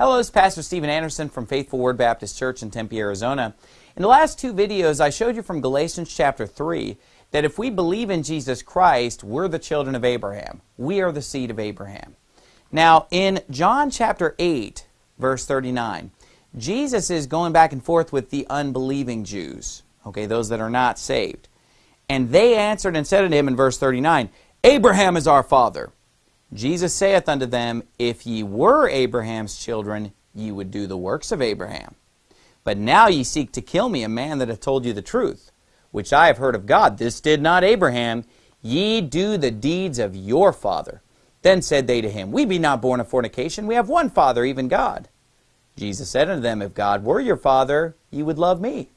Hello, is Pastor Stephen Anderson from Faithful Word Baptist Church in Tempe, Arizona. In the last two videos, I showed you from Galatians chapter 3 that if we believe in Jesus Christ, we're the children of Abraham. We are the seed of Abraham. Now, in John chapter 8, verse 39, Jesus is going back and forth with the unbelieving Jews, okay, those that are not saved. And they answered and said unto him in verse 39, Abraham is our father. Jesus saith unto them, If ye were Abraham's children, ye would do the works of Abraham. But now ye seek to kill me, a man that hath told you the truth, which I have heard of God. This did not Abraham. Ye do the deeds of your father. Then said they to him, We be not born of fornication. We have one Father, even God. Jesus said unto them, If God were your Father, ye would love me.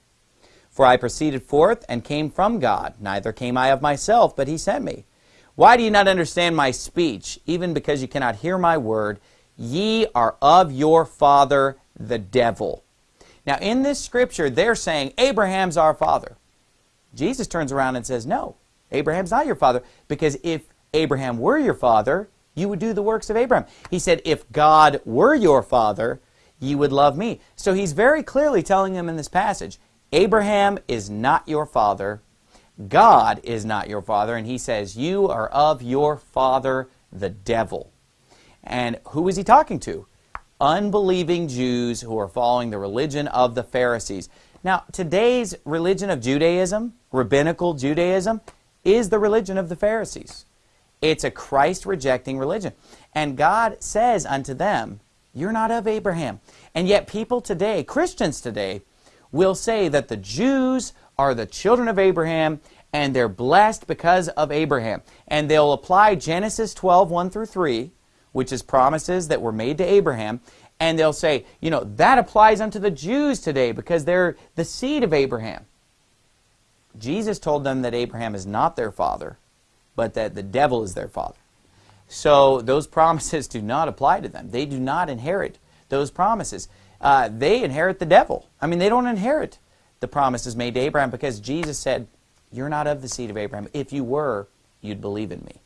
For I proceeded forth and came from God. Neither came I of myself, but he sent me. Why do you not understand my speech, even because you cannot hear my word? Ye are of your father, the devil. Now, in this scripture, they're saying, Abraham's our father. Jesus turns around and says, No, Abraham's not your father, because if Abraham were your father, you would do the works of Abraham. He said, If God were your father, ye would love me. So he's very clearly telling them in this passage, Abraham is not your father, God is not your father, and he says, You are of your father, the devil. And who is he talking to? Unbelieving Jews who are following the religion of the Pharisees. Now, today's religion of Judaism, rabbinical Judaism, is the religion of the Pharisees. It's a Christ rejecting religion. And God says unto them, You're not of Abraham. And yet, people today, Christians today, will say that the Jews are the children of Abraham and they're blessed because of Abraham. And they'll apply Genesis 12, 1 through 3, which is promises that were made to Abraham, and they'll say, you know, that applies unto the Jews today because they're the seed of Abraham. Jesus told them that Abraham is not their father, but that the devil is their father. So those promises do not apply to them. They do not inherit those promises. Uh, they inherit the devil. I mean, they don't inherit the promises made to Abraham because Jesus said, You're not of the seed of Abraham. If you were, you'd believe in me.